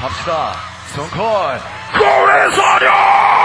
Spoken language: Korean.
갑시다. 스톤콜. 고래사령!